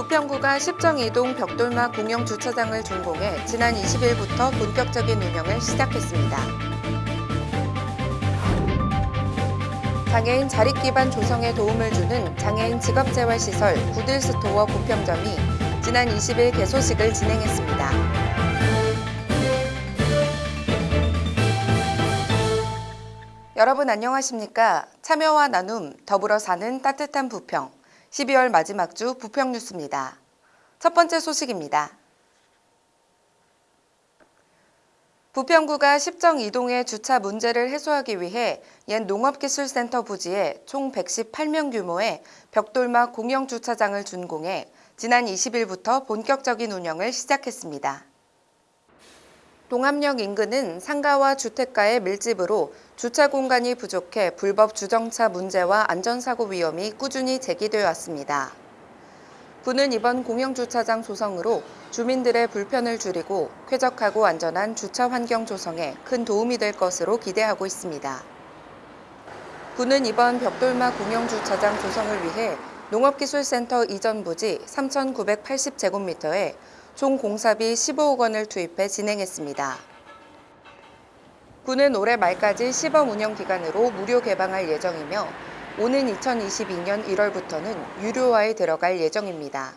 부평구가 십정이동 벽돌막 공영 주차장을 준공해 지난 20일부터 본격적인 운영을 시작했습니다. 장애인 자립 기반 조성에 도움을 주는 장애인 직업재활시설 구딜스토어 부평점이 지난 20일 개소식을 진행했습니다. 여러분 안녕하십니까? 참여와 나눔, 더불어 사는 따뜻한 부평. 12월 마지막 주 부평 뉴스입니다. 첫 번째 소식입니다. 부평구가 십정 이동의 주차 문제를 해소하기 위해 옛 농업기술센터 부지에 총 118명 규모의 벽돌막 공영 주차장을 준공해 지난 20일부터 본격적인 운영을 시작했습니다. 동암역 인근은 상가와 주택가의 밀집으로 주차 공간이 부족해 불법 주정차 문제와 안전사고 위험이 꾸준히 제기되어 왔습니다. 구는 이번 공영주차장 조성으로 주민들의 불편을 줄이고 쾌적하고 안전한 주차 환경 조성에 큰 도움이 될 것으로 기대하고 있습니다. 구는 이번 벽돌막 공영주차장 조성을 위해 농업기술센터 이전 부지 3,980제곱미터에 총 공사비 15억 원을 투입해 진행했습니다. 구는 올해 말까지 시범 운영 기간으로 무료 개방할 예정이며 오는 2022년 1월부터는 유료화에 들어갈 예정입니다.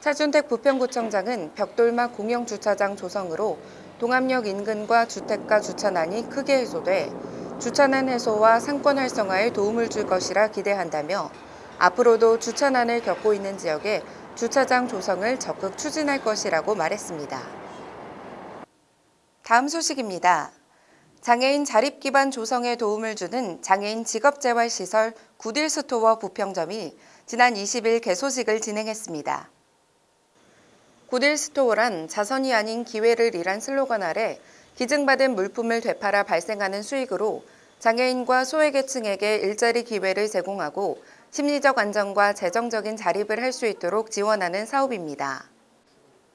차준택 부평구청장은 벽돌막 공영주차장 조성으로 동암역 인근과 주택가 주차난이 크게 해소돼 주차난 해소와 상권 활성화에 도움을 줄 것이라 기대한다며 앞으로도 주차난을 겪고 있는 지역에 주차장 조성을 적극 추진할 것이라고 말했습니다. 다음 소식입니다. 장애인 자립 기반 조성에 도움을 주는 장애인 직업재활시설 구딜스토어 부평점이 지난 20일 개소식을 진행했습니다. 구딜스토어란 자선이 아닌 기회를 이란 슬로건 아래 기증받은 물품을 되팔아 발생하는 수익으로 장애인과 소외계층에게 일자리 기회를 제공하고 심리적 안정과 재정적인 자립을 할 수 있도록 지원하는 사업입니다.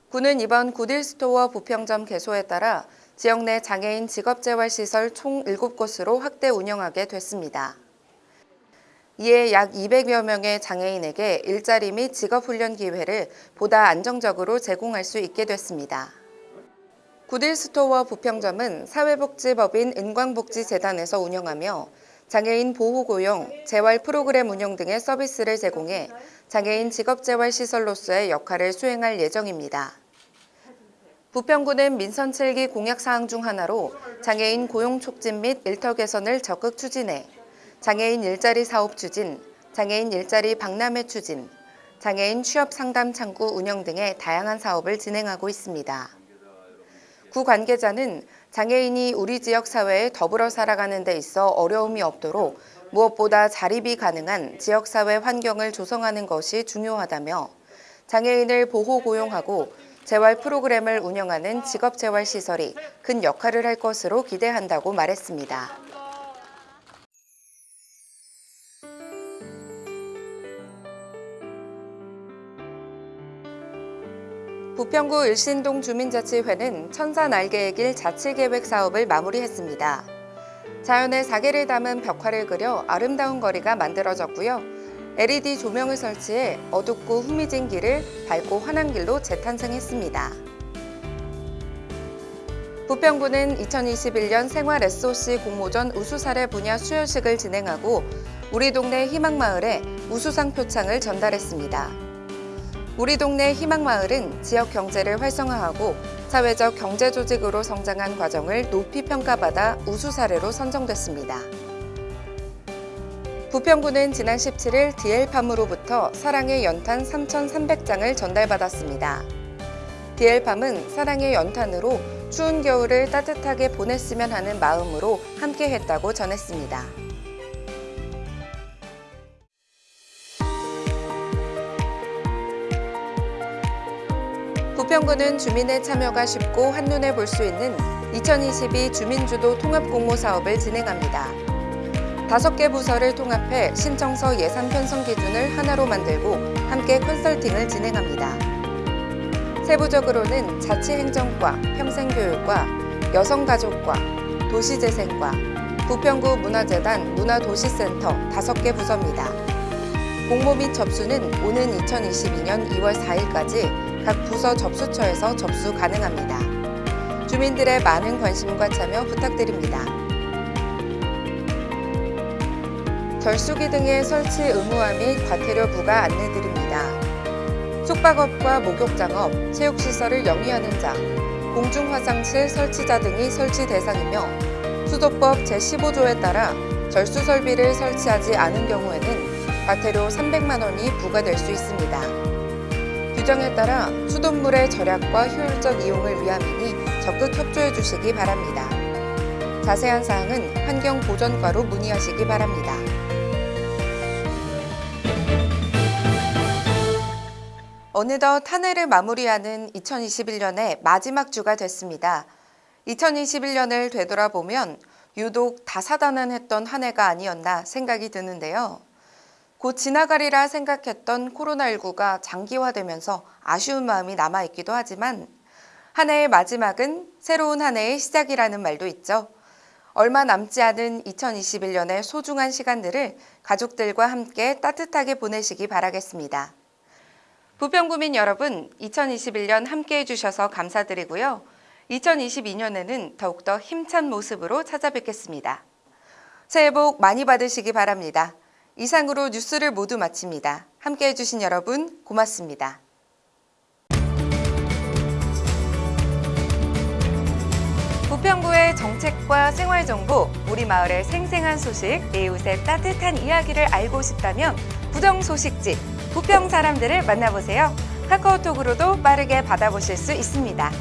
구는 이번 구딜스토어 부평점 개소에 따라 지역 내 장애인 직업재활시설 총 7곳으로 확대 운영하게 됐습니다. 이에 약 200여 명의 장애인에게 일자리 및 직업훈련 기회를 보다 안정적으로 제공할 수 있게 됐습니다. 구딜스토어 부평점은 사회복지법인 은광복지재단에서 운영하며 장애인 보호고용, 재활 프로그램 운영 등의 서비스를 제공해 장애인 직업재활시설로서의 역할을 수행할 예정입니다. 부평구는 민선 7기 공약사항 중 하나로 장애인 고용 촉진 및 일터 개선을 적극 추진해 장애인 일자리 사업 추진, 장애인 일자리 박람회 추진, 장애인 취업 상담 창구 운영 등의 다양한 사업을 진행하고 있습니다. 구 관계자는 장애인이 우리 지역 사회에 더불어 살아가는 데 있어 어려움이 없도록 무엇보다 자립이 가능한 지역사회 환경을 조성하는 것이 중요하다며 장애인을 보호 고용하고 재활 프로그램을 운영하는 직업재활시설이 큰 역할을 할 것으로 기대한다고 말했습니다. 부평구 일신동 주민자치회는 천사 날개의 길 자치계획 사업을 마무리했습니다. 자연의 사계를 담은 벽화를 그려 아름다운 거리가 만들어졌고요. LED 조명을 설치해 어둡고 후미진 길을 밝고 환한 길로 재탄생했습니다. 부평구는 2021년 생활 SOC 공모전 우수사례 분야 수여식을 진행하고 우리 동네 희망마을에 우수상 표창을 전달했습니다. 우리 동네 희망마을은 지역 경제를 활성화하고 사회적 경제 조직으로 성장한 과정을 높이 평가받아 우수 사례로 선정됐습니다. 부평구는 지난 17일 디엘팜으로부터 사랑의 연탄 3,300장을 전달받았습니다. 디엘팜은 사랑의 연탄으로 추운 겨울을 따뜻하게 보냈으면 하는 마음으로 함께했다고 전했습니다. 부평구는 주민의 참여가 쉽고 한눈에 볼 수 있는 2022 주민주도 통합공모 사업을 진행합니다. 다섯 개 부서를 통합해 신청서 예산 편성 기준을 하나로 만들고 함께 컨설팅을 진행합니다. 세부적으로는 자치행정과, 평생교육과, 여성가족과, 도시재생과, 부평구 문화재단 문화도시센터 다섯 개 부서입니다. 공모 및 접수는 오는 2022년 2월 4일까지 각 부서 접수처에서 접수 가능합니다. 주민들의 많은 관심과 참여 부탁드립니다. 결수기 등의 설치 의무화 및 과태료 부과 안내드립니다. 숙박업과 목욕장업, 체육시설을 영위하는 장, 공중화장실 설치자 등이 설치 대상이며 수도법 제15조에 따라 절수 설비를 설치하지 않은 경우에는 과태료 300만 원이 부과될 수 있습니다. 규정에 따라 수돗물의 절약과 효율적 이용을 위함이니 적극 협조해 주시기 바랍니다. 자세한 사항은 환경보전과로 문의하시기 바랍니다. 어느덧 한 해를 마무리하는 2021년의 마지막 주가 됐습니다. 2021년을 되돌아보면 유독 다사다난했던 한 해가 아니었나 생각이 드는데요. 곧 지나가리라 생각했던 코로나19가 장기화되면서 아쉬운 마음이 남아있기도 하지만 한 해의 마지막은 새로운 한 해의 시작이라는 말도 있죠. 얼마 남지 않은 2021년의 소중한 시간들을 가족들과 함께 따뜻하게 보내시기 바라겠습니다. 부평구민 여러분, 2021년 함께 해 주셔서 감사드리고요. 2022년에는 더욱더 힘찬 모습으로 찾아뵙겠습니다. 새해 복 많이 받으시기 바랍니다. 이상으로 뉴스를 모두 마칩니다. 함께 해 주신 여러분, 고맙습니다. 부평구의 정책과 생활 정보, 우리 마을의 생생한 소식, 이웃의 따뜻한 이야기를 알고 싶다면 부정 소식지 부평 사람들을 만나보세요. 카카오톡으로도 빠르게 받아보실 수 있습니다.